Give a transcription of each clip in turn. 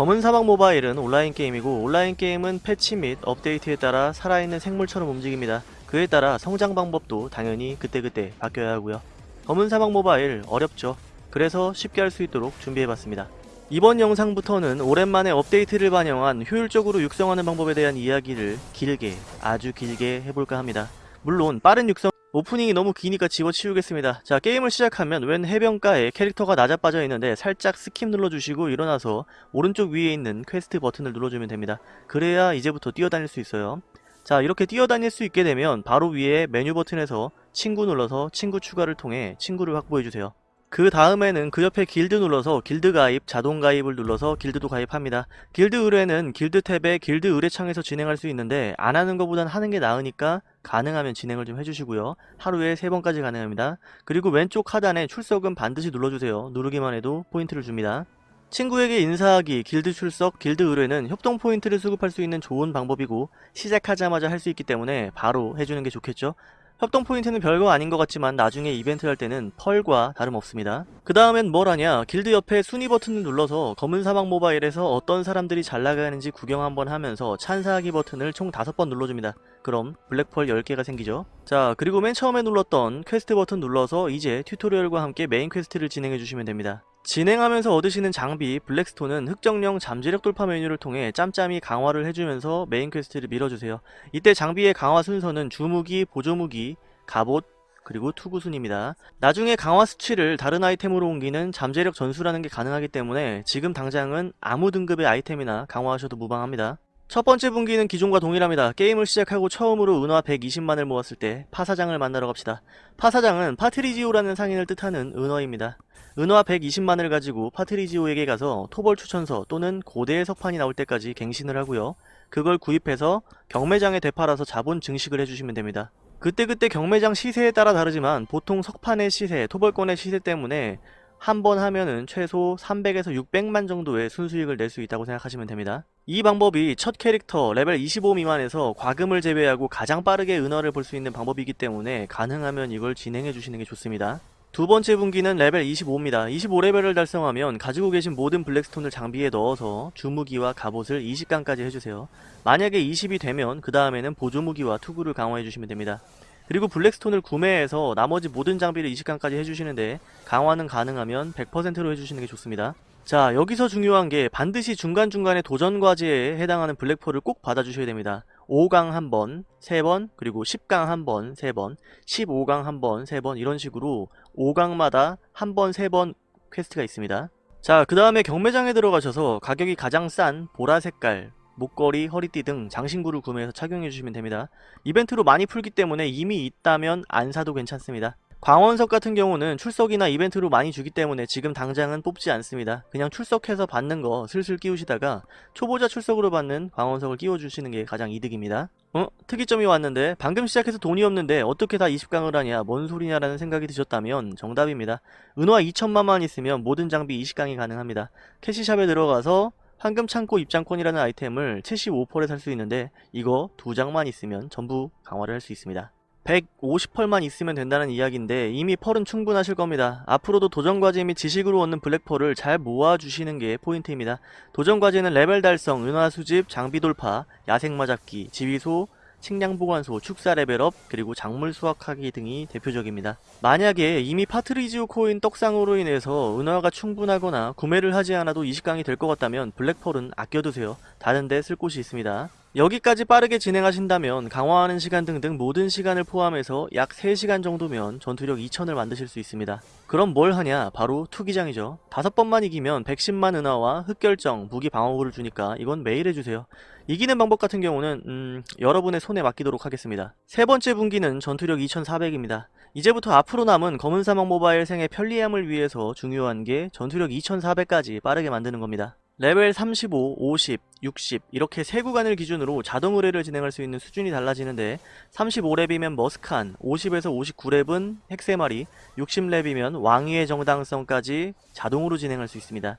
검은 사막 모바일은 온라인 게임이고 온라인 게임은 패치 및 업데이트에 따라 살아있는 생물처럼 움직입니다. 그에 따라 성장 방법도 당연히 그때그때 바뀌어야 하고요. 검은 사막 모바일 어렵죠. 그래서 쉽게 할 수 있도록 준비해봤습니다. 이번 영상부터는 오랜만에 업데이트를 반영한 효율적으로 육성하는 방법에 대한 이야기를 길게 아주 길게 해볼까 합니다. 물론 빠른 육성 오프닝이 너무 기니까 집어치우겠습니다. 자 게임을 시작하면 웬 해변가에 캐릭터가 나자빠져 있는데 살짝 skip 눌러주시고 일어나서 오른쪽 위에 있는 퀘스트 버튼을 눌러주면 됩니다. 그래야 이제부터 뛰어다닐 수 있어요. 자 이렇게 뛰어다닐 수 있게 되면 바로 위에 메뉴 버튼에서 친구 눌러서 친구 추가를 통해 친구를 확보해주세요. 그 다음에는 그 옆에 길드 눌러서 길드 가입, 자동 가입을 눌러서 길드도 가입합니다. 길드 의뢰는 길드 탭에 길드 의뢰창에서 진행할 수 있는데 안 하는 것보단 하는 게 나으니까 가능하면 진행을 좀 해주시고요. 하루에 3번까지 가능합니다. 그리고 왼쪽 하단에 출석은 반드시 눌러주세요. 누르기만 해도 포인트를 줍니다. 친구에게 인사하기, 길드 출석, 길드 의뢰는 협동 포인트를 수급할 수 있는 좋은 방법이고 시작하자마자 할 수 있기 때문에 바로 해주는 게 좋겠죠. 협동 포인트는 별거 아닌 것 같지만 나중에 이벤트 할 때는 pearl과 다름없습니다. 그 다음엔 뭘 하냐 길드 옆에 순위 버튼을 눌러서 검은 사막 모바일에서 어떤 사람들이 잘 나가는지 구경 한번 하면서 찬사하기 버튼을 총 5번 눌러줍니다. 그럼 black pearl 10개가 생기죠. 자 그리고 맨 처음에 눌렀던 퀘스트 버튼 눌러서 이제 tutorial과 함께 main quest를 진행해 주시면 됩니다. 진행하면서 얻으시는 장비 black stone은 흑정령 잠재력 돌파 메뉴를 통해 짬짬이 강화를 해주면서 main quest를 밀어주세요. 이때 장비의 강화 순서는 주무기, 보조무기, 갑옷, 그리고 투구순입니다. 나중에 강화 수치를 다른 아이템으로 옮기는 잠재력 전수라는 게 가능하기 때문에 지금 당장은 아무 등급의 아이템이나 강화하셔도 무방합니다. 첫 번째 분기는 기존과 동일합니다. 게임을 시작하고 처음으로 은화 120만을 모았을 때 파사장을 만나러 갑시다. 파사장은 파트리지오라는 상인을 뜻하는 은어입니다. 은화 120만을 가지고 파트리지오에게 가서 토벌 추천서 또는 고대의 석판이 나올 때까지 갱신을 하고요. 그걸 구입해서 경매장에 되팔아서 자본 증식을 해주시면 됩니다. 그때그때 경매장 시세에 따라 다르지만 보통 석판의 시세, 토벌권의 시세 때문에 한 번 하면은 최소 300에서 600만 정도의 순수익을 낼 수 있다고 생각하시면 됩니다. 이 방법이 첫 캐릭터 레벨 25 미만에서 과금을 제외하고 가장 빠르게 은화를 벌 수 있는 방법이기 때문에 가능하면 이걸 진행해 주시는 게 좋습니다. 두 번째 분기는 레벨 25입니다. 25레벨을 달성하면 가지고 계신 모든 black stone을 장비에 넣어서 주무기와 갑옷을 20강까지 해주세요. 만약에 20이 되면 그 다음에는 보조무기와 투구를 강화해 주시면 됩니다. 그리고 black stone을 구매해서 나머지 모든 장비를 20강까지 해주시는데 강화는 가능하면 100%로 해주시는 게 좋습니다. 자 여기서 중요한 게 반드시 중간중간에 도전과제에 해당하는 black pearl을 꼭 받아주셔야 됩니다. 5강 한번 3번 그리고 10강 한번 3번 15강 한번 3번 이런 식으로 5강마다 한 번, 세번 quest가 있습니다. 자, 그 다음에 경매장에 들어가셔서 가격이 가장 싼 보라 색깔, 목걸이, 허리띠 등 장신구를 구매해서 착용해주시면 됩니다. 이벤트로 많이 풀기 때문에 이미 있다면 안 사도 괜찮습니다. 광원석 같은 경우는 출석이나 이벤트로 많이 주기 때문에 지금 당장은 뽑지 않습니다. 그냥 출석해서 받는 거 슬슬 끼우시다가 초보자 출석으로 받는 광원석을 끼워주시는 게 가장 이득입니다. 어? 특이점이 왔는데 방금 시작해서 돈이 없는데 어떻게 다 20강을 하냐 뭔 소리냐라는 생각이 드셨다면 정답입니다. 은화 2천만만 있으면 모든 장비 20강이 가능합니다. 캐시샵에 들어가서 황금 창고 입장권이라는 아이템을 75%에 살 수 있는데 이거 두 장만 있으면 전부 강화를 할 수 있습니다. 150펄만 있으면 된다는 이야기인데 이미 펄은 충분하실 겁니다. 앞으로도 도전과제 및 지식으로 얻는 블랙펄을 잘 모아주시는 게 포인트입니다. 도전과제는 레벨 달성, 은화 수집, 장비 돌파, 야생 마 잡기, 지휘소, 식량 보관소, 축사 레벨업, 그리고 작물 수확하기 등이 대표적입니다. 만약에 이미 파트리지오 코인 떡상으로 인해서 은화가 충분하거나 구매를 하지 않아도 20강이 될 것 같다면 블랙펄은 아껴두세요. 다른 데 쓸 곳이 있습니다. 여기까지 빠르게 진행하신다면 강화하는 시간 등등 모든 시간을 포함해서 약 3시간 정도면 전투력 2000을 만드실 수 있습니다. 그럼 뭘 하냐? 바로 투기장이죠. 다섯 번만 이기면 110만 은하와 흑결정, 무기 방어구를 주니까 이건 매일 해주세요. 이기는 방법 같은 경우는 음, 여러분의 손에 맡기도록 하겠습니다. 세 번째 분기는 전투력 2400입니다. 이제부터 앞으로 남은 검은 사막 모바일 생의 편리함을 위해서 중요한 게 전투력 2400까지 빠르게 만드는 겁니다. 레벨 35, 50, 60 이렇게 세 구간을 기준으로 자동 의뢰를 진행할 수 있는 수준이 달라지는데 35렙이면 머스칸, 50에서 59렙은 헥세마리, 60렙이면 왕위의 정당성까지 자동으로 진행할 수 있습니다.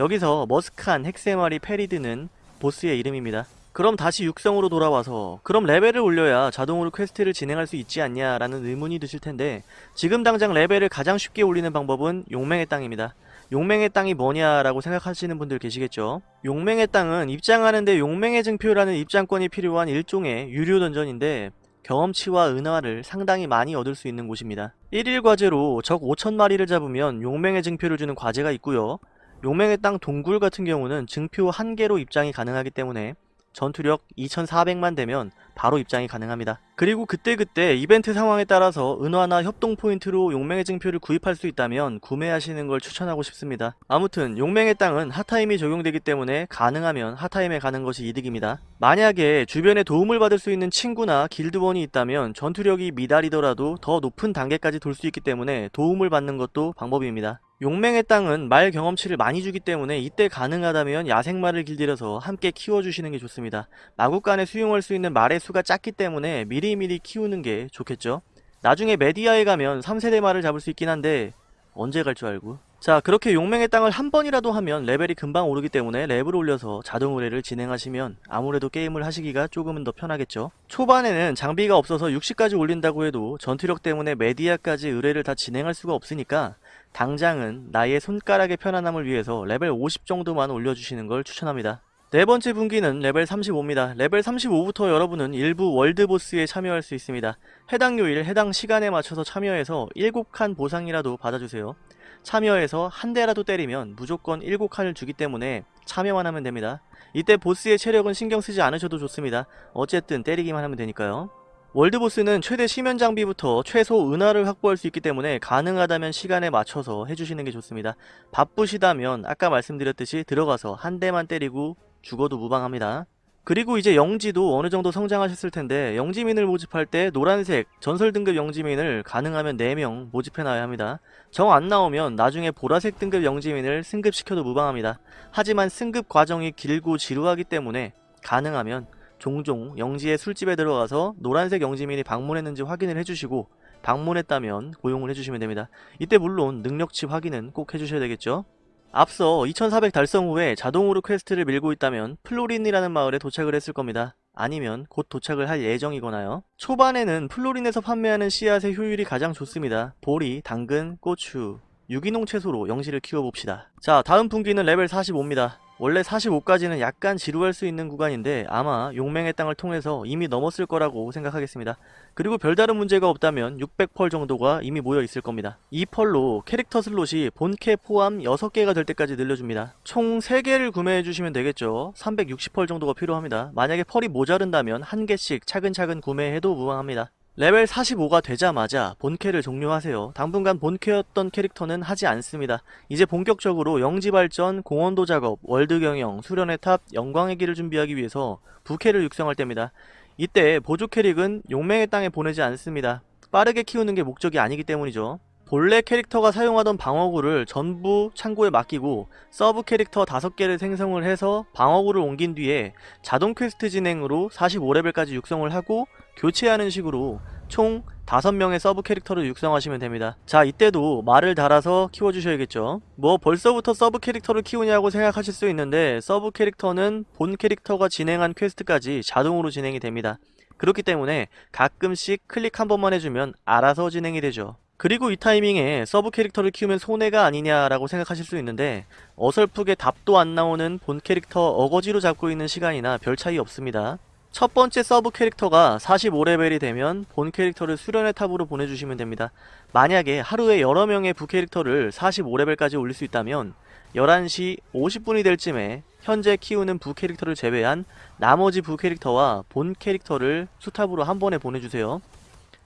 여기서 머스칸, 헥세마리, 페리드는 보스의 이름입니다. 그럼 다시 육성으로 돌아와서 그럼 레벨을 올려야 자동으로 퀘스트를 진행할 수 있지 않냐 라는 의문이 드실 텐데 지금 당장 레벨을 가장 쉽게 올리는 방법은 용맹의 땅입니다. 용맹의 땅이 뭐냐라고 생각하시는 분들 계시겠죠. 용맹의 땅은 입장하는데 용맹의 증표라는 입장권이 필요한 일종의 유료 던전인데 경험치와 은화를 상당히 많이 얻을 수 있는 곳입니다. 1일 과제로 적 5천마리를 잡으면 용맹의 증표를 주는 과제가 있고요. 용맹의 땅 동굴 같은 경우는 증표 1개로 입장이 가능하기 때문에 전투력 2400만 되면 바로 입장이 가능합니다. 그리고 그때그때 이벤트 상황에 따라서 은화나 협동 포인트로 용맹의 증표를 구입할 수 있다면 구매하시는 걸 추천하고 싶습니다. 아무튼 용맹의 땅은 핫타임이 적용되기 때문에 가능하면 핫타임에 가는 것이 이득입니다. 만약에 주변에 도움을 받을 수 있는 친구나 길드원이 있다면 전투력이 미달이더라도 더 높은 단계까지 돌 수 있기 때문에 도움을 받는 것도 방법입니다. 용맹의 땅은 말 경험치를 많이 주기 때문에 이때 가능하다면 야생말을 길들여서 함께 키워주시는 게 좋습니다. 마구간에 수용할 수 있는 말의 수가 작기 때문에 미리미리 키우는 게 좋겠죠. 나중에 메디아에 가면 3세대 말을 잡을 수 있긴 한데 언제 갈 줄 알고? 자 그렇게 용맹의 땅을 한 번이라도 하면 레벨이 금방 오르기 때문에 랩을 올려서 자동 의뢰를 진행하시면 아무래도 게임을 하시기가 조금은 더 편하겠죠? 초반에는 장비가 없어서 60까지 올린다고 해도 전투력 때문에 메디아까지 의뢰를 다 진행할 수가 없으니까 당장은 나의 손가락의 편안함을 위해서 레벨 50 정도만 올려주시는 걸 추천합니다 네 번째 분기는 레벨 35입니다. 레벨 35부터 여러분은 일부 월드보스에 참여할 수 있습니다. 해당 요일, 해당 시간에 맞춰서 참여해서 7칸 보상이라도 받아주세요. 참여해서 한 대라도 때리면 무조건 7칸을 주기 때문에 참여만 하면 됩니다. 이때 보스의 체력은 신경 쓰지 않으셔도 좋습니다. 어쨌든 때리기만 하면 되니까요. 월드보스는 최대 심연 장비부터 최소 은화를 확보할 수 있기 때문에 가능하다면 시간에 맞춰서 해주시는 게 좋습니다. 바쁘시다면 아까 말씀드렸듯이 들어가서 한 대만 때리고 죽어도 무방합니다. 그리고 이제 영지도 어느 정도 성장하셨을 텐데 영지민을 모집할 때 노란색 전설 등급 영지민을 가능하면 4명 모집해놔야 합니다. 정 안 나오면 나중에 보라색 등급 영지민을 승급시켜도 무방합니다. 하지만 승급 과정이 길고 지루하기 때문에 가능하면 종종 영지의 술집에 들어가서 노란색 영지민이 방문했는지 확인을 해주시고 방문했다면 고용을 해주시면 됩니다. 이때 물론 능력치 확인은 꼭 해주셔야 되겠죠. 앞서 2400 달성 후에 자동으로 퀘스트를 밀고 있다면 플로린이라는 마을에 도착을 했을 겁니다. 아니면 곧 도착을 할 예정이거나요. 초반에는 플로린에서 판매하는 씨앗의 효율이 가장 좋습니다. 보리, 당근, 고추, 유기농 채소로 영지를 키워봅시다. 자 다음 분기는 레벨 45입니다. 원래 45까지는 약간 지루할 수 있는 구간인데 아마 용맹의 땅을 통해서 이미 넘었을 거라고 생각하겠습니다. 그리고 별다른 문제가 없다면 600펄 정도가 이미 모여 있을 겁니다. 이 펄로 캐릭터 슬롯이 본캐 포함 6개가 될 때까지 늘려줍니다. 총 3개를 구매해 주시면 되겠죠. 360펄 정도가 필요합니다. 만약에 펄이 모자른다면 1개씩 차근차근 구매해도 무방합니다. 레벨 45가 되자마자 본캐를 종료하세요. 당분간 본캐였던 캐릭터는 하지 않습니다. 이제 본격적으로 영지발전, 공헌도 작업, 월드경영, 수련의 탑, 영광의 길을 준비하기 위해서 부캐를 육성할 때입니다. 이때 보조 캐릭은 용맹의 땅에 보내지 않습니다. 빠르게 키우는 게 목적이 아니기 때문이죠. 본래 캐릭터가 사용하던 방어구를 전부 창고에 맡기고 서브 캐릭터 5개를 생성을 해서 방어구를 옮긴 뒤에 자동 퀘스트 진행으로 45레벨까지 육성을 하고 교체하는 식으로 총 5명의 서브 캐릭터를 육성하시면 됩니다. 자 이때도 말을 달아서 키워주셔야겠죠. 뭐 벌써부터 서브 캐릭터를 키우냐고 생각하실 수 있는데 서브 캐릭터는 본 캐릭터가 진행한 퀘스트까지 자동으로 진행이 됩니다. 그렇기 때문에 가끔씩 클릭 한 번만 해주면 알아서 진행이 되죠. 그리고 이 타이밍에 서브 캐릭터를 키우면 손해가 아니냐라고 생각하실 수 있는데 어설프게 답도 안 나오는 본 캐릭터 어거지로 잡고 있는 시간이나 별 차이 없습니다. 첫 번째 서브 캐릭터가 45레벨이 되면 본 캐릭터를 수련의 탑으로 보내주시면 됩니다. 만약에 하루에 여러 명의 부 캐릭터를 45레벨까지 올릴 수 있다면 11시 50분이 될 쯤에 현재 키우는 부 캐릭터를 제외한 나머지 부 캐릭터와 본 캐릭터를 수탑으로 한 번에 보내주세요.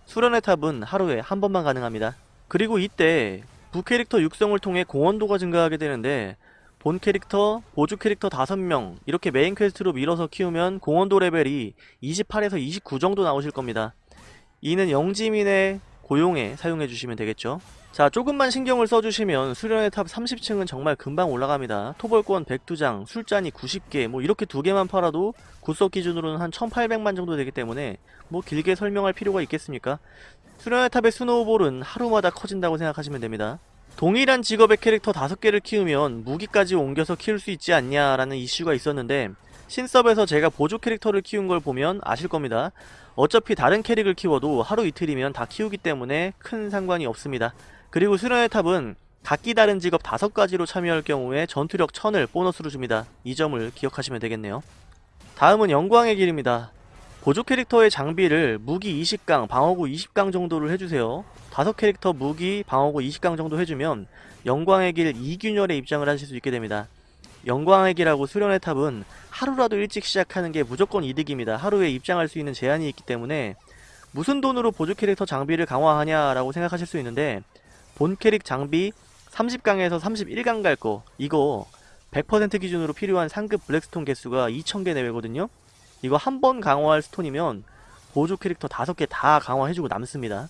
수련의 탑은 하루에 한 번만 가능합니다. 그리고 이때 부 캐릭터 육성을 통해 공헌도가 증가하게 되는데 본 캐릭터, 보조 캐릭터 5명 이렇게 메인 퀘스트로 밀어서 키우면 공헌도 레벨이 28에서 29 정도 나오실 겁니다. 이는 영지민의 고용에 사용해 주시면 되겠죠. 자 조금만 신경을 써주시면 수련의 탑 30층은 정말 금방 올라갑니다. 토벌권 102장, 술잔이 90개 뭐 이렇게 두 개만 팔아도 구섭 기준으로는 한 1800만 정도 되기 때문에 뭐 길게 설명할 필요가 있겠습니까? 수련의 탑의 스노우볼은 하루마다 커진다고 생각하시면 됩니다. 동일한 직업의 캐릭터 5개를 키우면 무기까지 옮겨서 키울 수 있지 않냐라는 이슈가 있었는데 신섭에서 제가 보조 캐릭터를 키운 걸 보면 아실 겁니다. 어차피 다른 캐릭을 키워도 하루 이틀이면 다 키우기 때문에 큰 상관이 없습니다. 그리고 수련의 탑은 각기 다른 직업 5가지로 참여할 경우에 전투력 1000을 보너스로 줍니다. 이 점을 기억하시면 되겠네요. 다음은 영광의 길입니다. 보조 캐릭터의 장비를 무기 20강, 방어구 20강 정도를 해주세요. 다섯 캐릭터 무기, 방어구 20강 정도 해주면 영광의 길 2균열에 입장을 하실 수 있게 됩니다. 영광의 길하고 수련의 탑은 하루라도 일찍 시작하는 게 무조건 이득입니다. 하루에 입장할 수 있는 제한이 있기 때문에 무슨 돈으로 보조 캐릭터 장비를 강화하냐라고 생각하실 수 있는데 본 캐릭 장비 30강에서 31강 갈 거 이거 100% 기준으로 필요한 상급 블랙스톤 개수가 2000개 내외거든요. 이거 한 번 강화할 스톤이면 보조 캐릭터 5개 다 강화해주고 남습니다.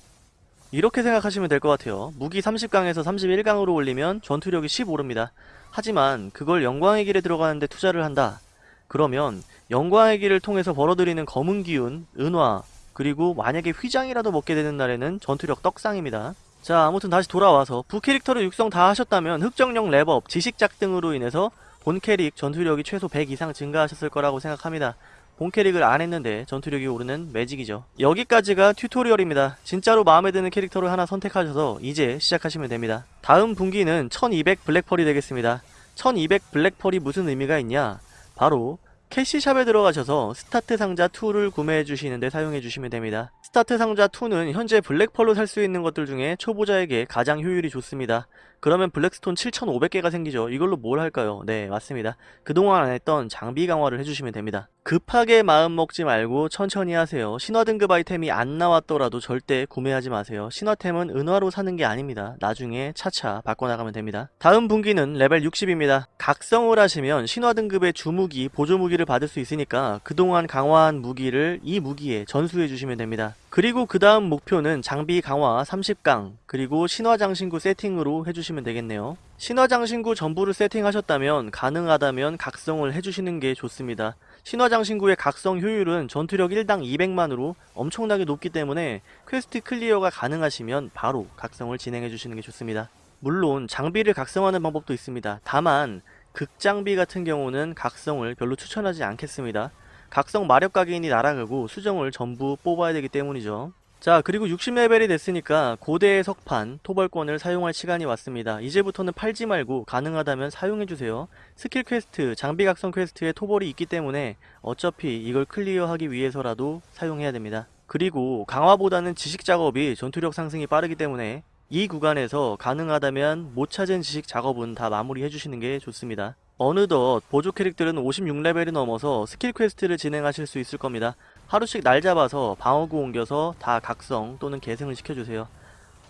이렇게 생각하시면 될 것 같아요. 무기 30강에서 31강으로 올리면 전투력이 15오릅니다. 하지만 그걸 영광의 길에 들어가는데 투자를 한다. 그러면 영광의 길을 통해서 벌어들이는 검은 기운, 은화, 그리고 만약에 휘장이라도 먹게 되는 날에는 전투력 떡상입니다. 자 아무튼 다시 돌아와서 부캐릭터를 육성 다 하셨다면 흑정령 랩업, 지식작 등으로 인해서 본 캐릭 전투력이 최소 100 이상 증가하셨을 거라고 생각합니다. 본 캐릭을 안 했는데 전투력이 오르는 매직이죠. 여기까지가 튜토리얼입니다. 진짜로 마음에 드는 캐릭터를 하나 선택하셔서 이제 시작하시면 됩니다. 다음 분기는 1200 블랙펄이 되겠습니다. 1200 블랙펄이 무슨 의미가 있냐? 바로 캐시샵에 들어가셔서 스타트 상자 2를 구매해 주시는데 사용해 주시면 됩니다. 스타트 상자 2는 현재 블랙펄로 살 수 있는 것들 중에 초보자에게 가장 효율이 좋습니다. 그러면 블랙스톤 7,500개가 생기죠. 이걸로 뭘 할까요? 네, 맞습니다. 그동안 안 했던 장비 강화를 해주시면 됩니다. 급하게 마음 먹지 말고 천천히 하세요. 신화 등급 아이템이 안 나왔더라도 절대 구매하지 마세요. 신화템은 은화로 사는 게 아닙니다. 나중에 차차 바꿔나가면 됩니다. 다음 분기는 레벨 60입니다. 각성을 하시면 신화 등급의 주무기, 보조무기를 받을 수 있으니까 그동안 강화한 무기를 이 무기에 전수해 주시면 됩니다. 그리고 그 다음 목표는 장비 강화 30강 그리고 신화장신구 세팅으로 해주시면 되겠네요. 신화장신구 전부를 세팅하셨다면 가능하다면 각성을 해주시는 게 좋습니다. 신화장신구의 각성 효율은 전투력 1당 200만으로 엄청나게 높기 때문에 퀘스트 클리어가 가능하시면 바로 각성을 진행해 주시는 게 좋습니다. 물론 장비를 각성하는 방법도 있습니다. 다만 극장비 같은 경우는 각성을 별로 추천하지 않겠습니다. 각성 마력 각인이 날아가고 수정을 전부 뽑아야 되기 때문이죠. 자 그리고 60레벨이 됐으니까 고대의 석판, 토벌권을 사용할 시간이 왔습니다. 이제부터는 팔지 말고 가능하다면 사용해주세요. 스킬 퀘스트, 장비 각성 퀘스트에 토벌이 있기 때문에 어차피 이걸 클리어하기 위해서라도 사용해야 됩니다. 그리고 강화보다는 지식 작업이 전투력 상승이 빠르기 때문에 이 구간에서 가능하다면 못 찾은 지식 작업은 다 마무리 해주시는 게 좋습니다. 어느덧 보조 캐릭들은 56레벨이 넘어서 스킬 퀘스트를 진행하실 수 있을 겁니다. 하루씩 날 잡아서 방어구 옮겨서 다 각성 또는 계승을 시켜주세요.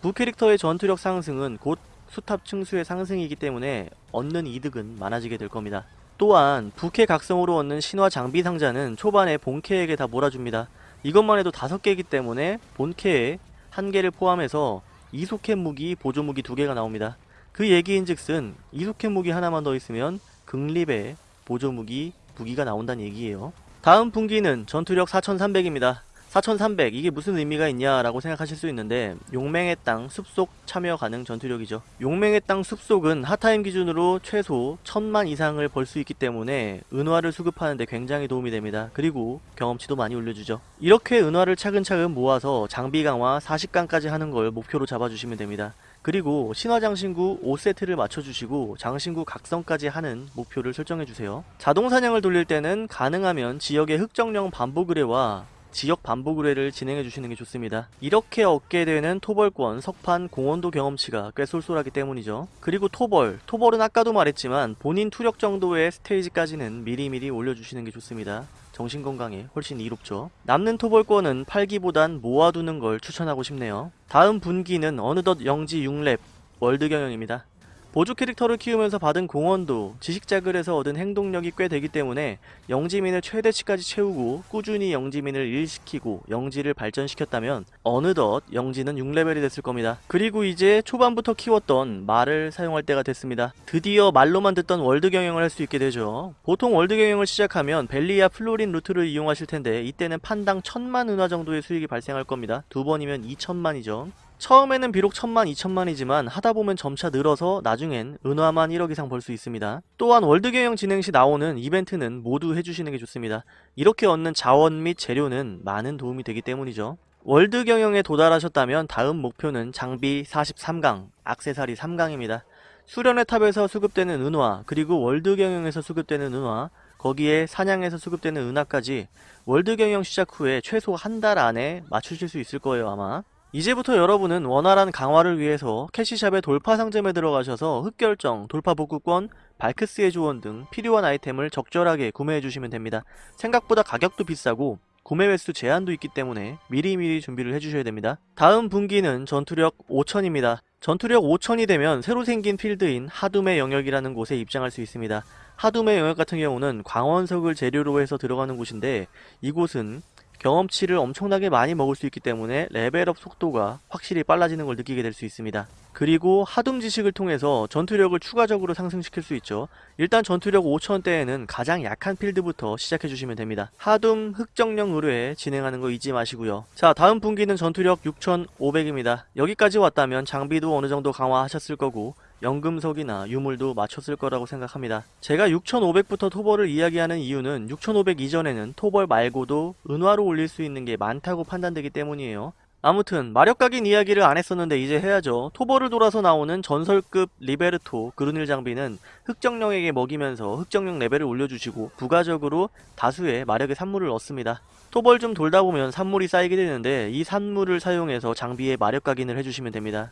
부 캐릭터의 전투력 상승은 곧 수탑 층수의 상승이기 때문에 얻는 이득은 많아지게 될 겁니다. 또한 부캐 각성으로 얻는 신화 장비 상자는 초반에 본캐에게 다 몰아줍니다. 이것만 해도 5개이기 때문에 본캐에 한 개를 포함해서 이소켓 무기, 보조 무기 두 개가 나옵니다. 그 얘기인즉슨 이소켓 무기 하나만 더 있으면 극립의 보조 무기 무기가 나온다는 얘기예요. 다음 분기는 전투력 4300입니다. 4300 이게 무슨 의미가 있냐라고 생각하실 수 있는데 용맹의 땅 숲속 참여 가능 전투력이죠. 용맹의 땅 숲속은 핫타임 기준으로 최소 1000만 이상을 벌 수 있기 때문에 은화를 수급하는데 굉장히 도움이 됩니다. 그리고 경험치도 많이 올려주죠. 이렇게 은화를 차근차근 모아서 장비 강화 40강까지 하는 걸 목표로 잡아주시면 됩니다. 그리고 신화장신구 5세트를 맞춰주시고 장신구 각성까지 하는 목표를 설정해주세요. 자동사냥을 돌릴 때는 가능하면 지역의 흑정령 반복 의뢰와 지역 반복 의뢰를 진행해 주시는 게 좋습니다. 이렇게 얻게 되는 토벌권, 석판, 공원도 경험치가 꽤 쏠쏠하기 때문이죠. 그리고 토벌, 토벌은 아까도 말했지만 본인 투력 정도의 스테이지까지는 미리미리 올려주시는 게 좋습니다. 정신건강에 훨씬 이롭죠. 남는 토벌권은 팔기보단 모아두는 걸 추천하고 싶네요. 다음 분기는 어느덧 영지 6렙 월드 경영입니다. 보조 캐릭터를 키우면서 받은 공헌도 지식작에서 얻은 행동력이 꽤 되기 때문에 영지민을 최대치까지 채우고 꾸준히 영지민을 일시키고 영지를 발전시켰다면 어느덧 영지는 6레벨이 됐을 겁니다. 그리고 이제 초반부터 키웠던 말을 사용할 때가 됐습니다. 드디어 말로만 듣던 월드 경영을 할 수 있게 되죠. 보통 월드 경영을 시작하면 벨리아 플로린 루트를 이용하실 텐데 이때는 판당 1000만 은화 정도의 수익이 발생할 겁니다. 두 번이면 2000만이죠. 처음에는 비록 천만, 이천만이지만 하다보면 점차 늘어서 나중엔 은화만 1억 이상 벌 수 있습니다. 또한 월드 경영 진행 시 나오는 이벤트는 모두 해주시는 게 좋습니다. 이렇게 얻는 자원 및 재료는 많은 도움이 되기 때문이죠. 월드 경영에 도달하셨다면 다음 목표는 장비 43강, 악세사리 3강입니다. 수련의 탑에서 수급되는 은화, 그리고 월드 경영에서 수급되는 은화, 거기에 사냥에서 수급되는 은화까지 월드 경영 시작 후에 최소 한 달 안에 맞추실 수 있을 거예요 아마. 이제부터 여러분은 원활한 강화를 위해서 캐시샵의 돌파 상점에 들어가셔서 흑결정, 돌파 복구권, 발크스의 조언 등 필요한 아이템을 적절하게 구매해 주시면 됩니다. 생각보다 가격도 비싸고 구매 횟수 제한도 있기 때문에 미리미리 준비를 해주셔야 됩니다. 다음 분기는 전투력 5000입니다. 전투력 5000이 되면 새로 생긴 필드인 하둠의 영역이라는 곳에 입장할 수 있습니다. 하둠의 영역 같은 경우는 광원석을 재료로 해서 들어가는 곳인데 이곳은 경험치를 엄청나게 많이 먹을 수 있기 때문에 레벨업 속도가 확실히 빨라지는 걸 느끼게 될 수 있습니다. 그리고 하둠 지식을 통해서 전투력을 추가적으로 상승시킬 수 있죠. 일단 전투력 5000대에는 가장 약한 필드부터 시작해 주시면 됩니다. 하둠 흑정령 의뢰 진행하는 거 잊지 마시고요. 자 다음 분기는 전투력 6500입니다. 여기까지 왔다면 장비도 어느 정도 강화하셨을 거고 연금석이나 유물도 맞췄을 거라고 생각합니다. 제가 6500부터 토벌을 이야기하는 이유는 6500 이전에는 토벌 말고도 은화로 올릴 수 있는 게 많다고 판단되기 때문이에요. 아무튼 마력 각인 이야기를 안 했었는데 이제 해야죠. 토벌을 돌아서 나오는 전설급 리베르토 그루닐 장비는 흑정령에게 먹이면서 흑정령 레벨을 올려주시고 부가적으로 다수의 마력의 산물을 얻습니다. 토벌 좀 돌다 보면 산물이 쌓이게 되는데 이 산물을 사용해서 장비에 마력 각인을 해주시면 됩니다.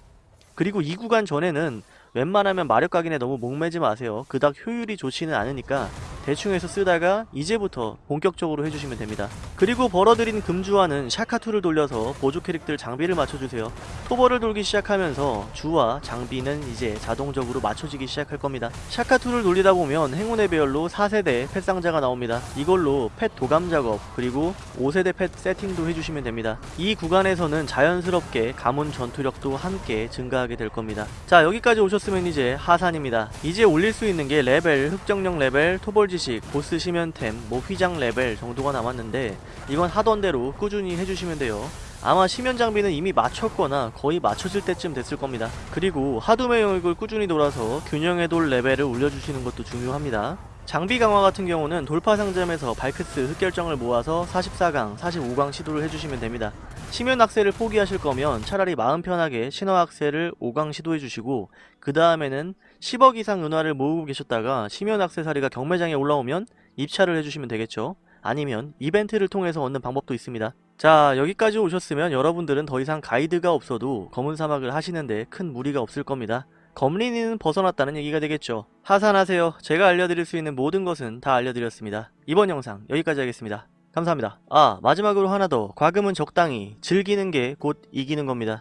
그리고 이 구간 전에는 웬만하면 마력 각인에 너무 목매지 마세요. 그닥 효율이 좋지는 않으니까 대충 해서 쓰다가 이제부터 본격적으로 해주시면 됩니다. 그리고 벌어들인 금주화는 샤카2를 돌려서 보조 캐릭들 장비를 맞춰주세요. 토벌을 돌기 시작하면서 주와 장비는 이제 자동적으로 맞춰지기 시작할 겁니다. 샤카2를 돌리다 보면 행운의 배열로 4세대 펫 상자가 나옵니다. 이걸로 펫 도감 작업 그리고 5세대 펫 세팅도 해주시면 됩니다. 이 구간에서는 자연스럽게 가문 전투력도 함께 증가하게 될 겁니다. 자 여기까지 오셨 으면 이제 하산입니다. 이제 올릴 수 있는 게 레벨, 흑정령 레벨, 토벌 지식, 보스 심연템, 뭐 휘장 레벨 정도가 남았는데 이건 하던 대로 꾸준히 해주시면 돼요. 아마 심연 장비는 이미 맞췄거나 거의 맞춰질 때쯤 됐을 겁니다. 그리고 하둠의 영역을 꾸준히 돌아서 균형의 돌 레벨을 올려주시는 것도 중요합니다. 장비 강화 같은 경우는 돌파 상점에서 발크스 흑결정을 모아서 44강, 45강 시도를 해주시면 됩니다. 심연 악세를 포기하실 거면 차라리 마음 편하게 신화 악세를 5강 시도해 주시고 그 다음에는 10억 이상 은화를 모으고 계셨다가 심연 악세사리가 경매장에 올라오면 입찰을 해주시면 되겠죠. 아니면 이벤트를 통해서 얻는 방법도 있습니다. 자 여기까지 오셨으면 여러분들은 더 이상 가이드가 없어도 검은 사막을 하시는데 큰 무리가 없을 겁니다. 검린이는 벗어났다는 얘기가 되겠죠. 하산하세요. 제가 알려드릴 수 있는 모든 것은 다 알려드렸습니다. 이번 영상 여기까지 하겠습니다. 감사합니다. 아 마지막으로 하나 더 과금은 적당히 즐기는 게 곧 이기는 겁니다.